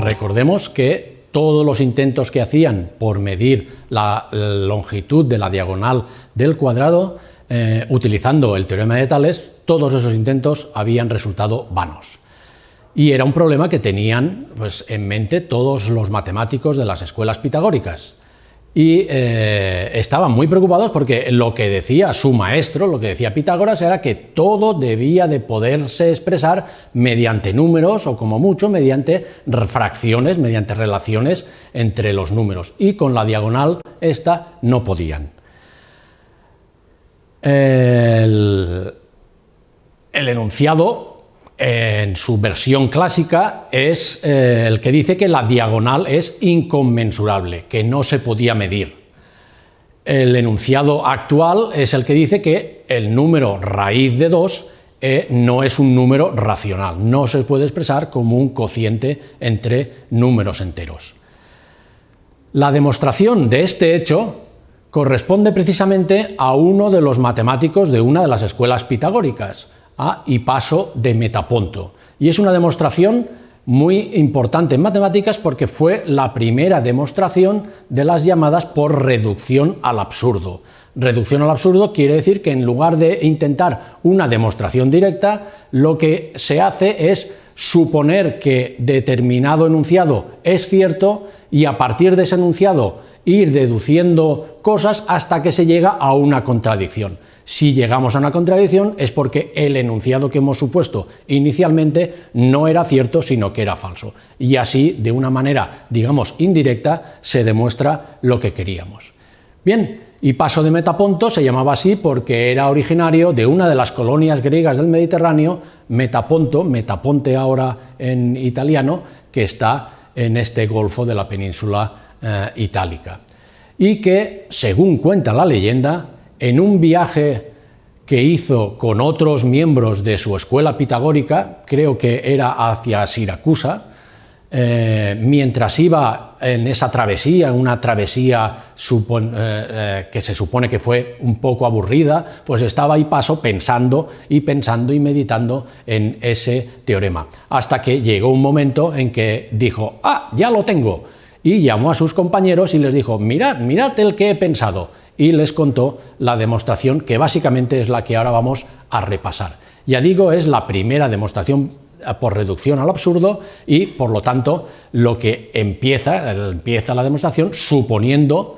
recordemos que todos los intentos que hacían por medir la longitud de la diagonal del cuadrado eh, utilizando el teorema de Tales, todos esos intentos habían resultado vanos. Y era un problema que tenían pues, en mente todos los matemáticos de las escuelas pitagóricas y eh, estaban muy preocupados porque lo que decía su maestro, lo que decía Pitágoras, era que todo debía de poderse expresar mediante números o como mucho mediante fracciones, mediante relaciones entre los números y con la diagonal esta no podían. El, el enunciado en su versión clásica es eh, el que dice que la diagonal es inconmensurable, que no se podía medir. El enunciado actual es el que dice que el número raíz de 2 eh, no es un número racional, no se puede expresar como un cociente entre números enteros. La demostración de este hecho corresponde precisamente a uno de los matemáticos de una de las escuelas pitagóricas, a paso de Metaponto. Y es una demostración muy importante en matemáticas porque fue la primera demostración de las llamadas por reducción al absurdo. Reducción al absurdo quiere decir que en lugar de intentar una demostración directa, lo que se hace es suponer que determinado enunciado es cierto y a partir de ese enunciado ir deduciendo cosas hasta que se llega a una contradicción. Si llegamos a una contradicción es porque el enunciado que hemos supuesto inicialmente no era cierto, sino que era falso. Y así, de una manera, digamos, indirecta, se demuestra lo que queríamos. Bien, y Paso de Metaponto se llamaba así porque era originario de una de las colonias griegas del Mediterráneo, Metaponto, Metaponte ahora en italiano, que está en este golfo de la península eh, itálica. Y que, según cuenta la leyenda, en un viaje que hizo con otros miembros de su escuela pitagórica, creo que era hacia Siracusa, eh, mientras iba en esa travesía, una travesía eh, eh, que se supone que fue un poco aburrida, pues estaba ahí paso pensando y pensando y meditando en ese teorema, hasta que llegó un momento en que dijo, ah, ya lo tengo, y llamó a sus compañeros y les dijo, mirad, mirad el que he pensado, y les contó la demostración que básicamente es la que ahora vamos a repasar. Ya digo, es la primera demostración eh, por reducción al absurdo y por lo tanto lo que empieza, empieza la demostración suponiendo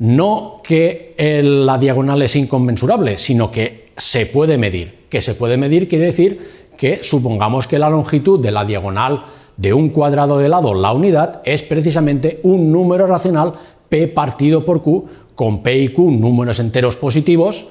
no que la diagonal es inconmensurable, sino que se puede medir. Que se puede medir quiere decir que supongamos que la longitud de la diagonal de un cuadrado de lado, la unidad, es precisamente un número racional p partido por q, con P y Q números enteros positivos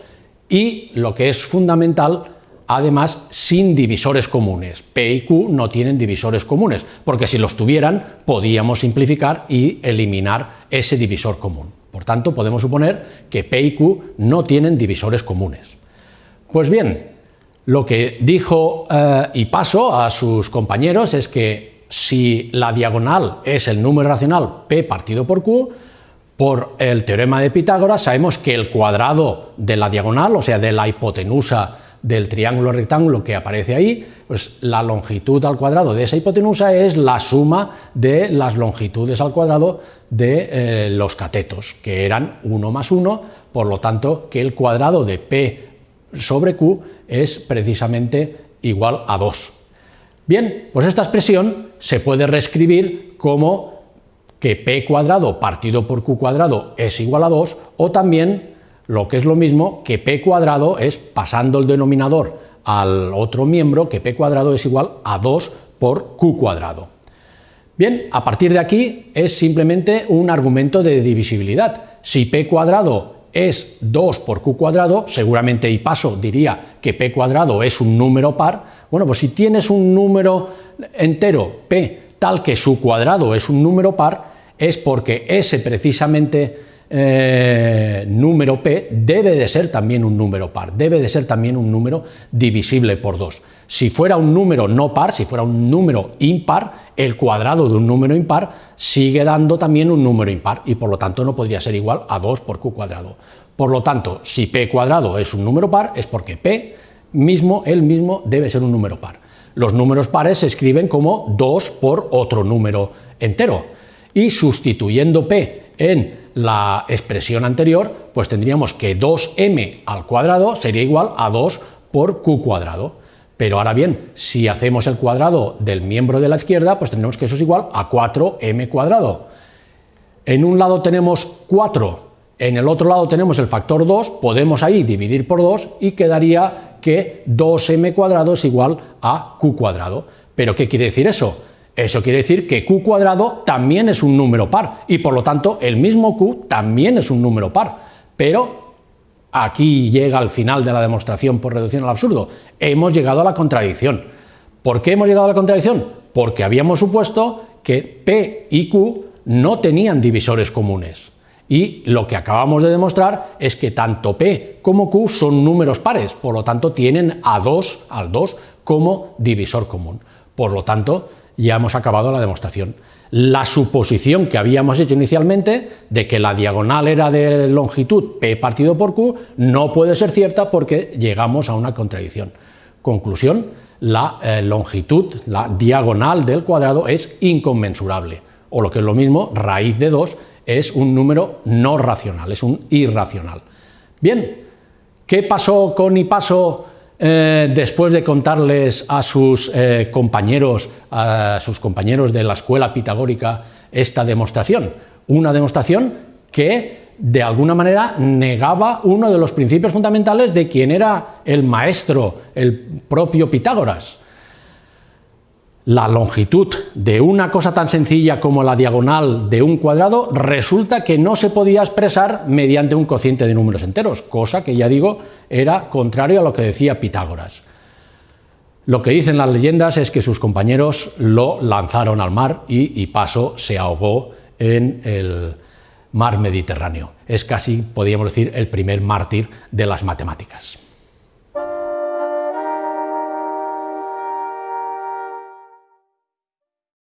y, lo que es fundamental, además sin divisores comunes. P y Q no tienen divisores comunes, porque si los tuvieran podíamos simplificar y eliminar ese divisor común. Por tanto, podemos suponer que P y Q no tienen divisores comunes. Pues bien, lo que dijo eh, y paso a sus compañeros es que si la diagonal es el número racional P partido por Q, por el teorema de Pitágoras sabemos que el cuadrado de la diagonal, o sea, de la hipotenusa del triángulo rectángulo que aparece ahí, pues la longitud al cuadrado de esa hipotenusa es la suma de las longitudes al cuadrado de eh, los catetos, que eran 1 más 1, por lo tanto que el cuadrado de P sobre Q es precisamente igual a 2. Bien, pues esta expresión se puede reescribir como que p cuadrado partido por q cuadrado es igual a 2, o también, lo que es lo mismo, que p cuadrado es, pasando el denominador al otro miembro, que p cuadrado es igual a 2 por q cuadrado. Bien, a partir de aquí es simplemente un argumento de divisibilidad. Si p cuadrado es 2 por q cuadrado, seguramente y paso diría que p cuadrado es un número par. Bueno, pues si tienes un número entero p tal que su cuadrado es un número par, es porque ese precisamente eh, número p debe de ser también un número par, debe de ser también un número divisible por 2. Si fuera un número no par, si fuera un número impar, el cuadrado de un número impar sigue dando también un número impar y por lo tanto no podría ser igual a 2 por q cuadrado. Por lo tanto, si p cuadrado es un número par, es porque p mismo, él mismo, debe ser un número par. Los números pares se escriben como 2 por otro número entero. Y sustituyendo p en la expresión anterior, pues tendríamos que 2m al cuadrado sería igual a 2 por q cuadrado. Pero ahora bien, si hacemos el cuadrado del miembro de la izquierda, pues tendremos que eso es igual a 4m cuadrado. En un lado tenemos 4, en el otro lado tenemos el factor 2, podemos ahí dividir por 2 y quedaría que 2m cuadrado es igual a q cuadrado. ¿Pero qué quiere decir eso? Eso quiere decir que q cuadrado también es un número par y por lo tanto el mismo q también es un número par. Pero aquí llega al final de la demostración por reducción al absurdo. Hemos llegado a la contradicción. ¿Por qué hemos llegado a la contradicción? Porque habíamos supuesto que p y q no tenían divisores comunes. Y lo que acabamos de demostrar es que tanto P como Q son números pares, por lo tanto tienen a 2, al 2 como divisor común. Por lo tanto, ya hemos acabado la demostración. La suposición que habíamos hecho inicialmente de que la diagonal era de longitud P partido por Q no puede ser cierta porque llegamos a una contradicción. Conclusión, la eh, longitud, la diagonal del cuadrado es inconmensurable, o lo que es lo mismo, raíz de 2 es un número no racional, es un irracional. Bien, ¿qué pasó con Ipaso eh, después de contarles a sus eh, compañeros, a sus compañeros de la escuela pitagórica esta demostración? Una demostración que de alguna manera negaba uno de los principios fundamentales de quien era el maestro, el propio Pitágoras la longitud de una cosa tan sencilla como la diagonal de un cuadrado resulta que no se podía expresar mediante un cociente de números enteros, cosa que ya digo era contrario a lo que decía Pitágoras. Lo que dicen las leyendas es que sus compañeros lo lanzaron al mar y, Paso se ahogó en el mar Mediterráneo. Es casi, podríamos decir, el primer mártir de las matemáticas.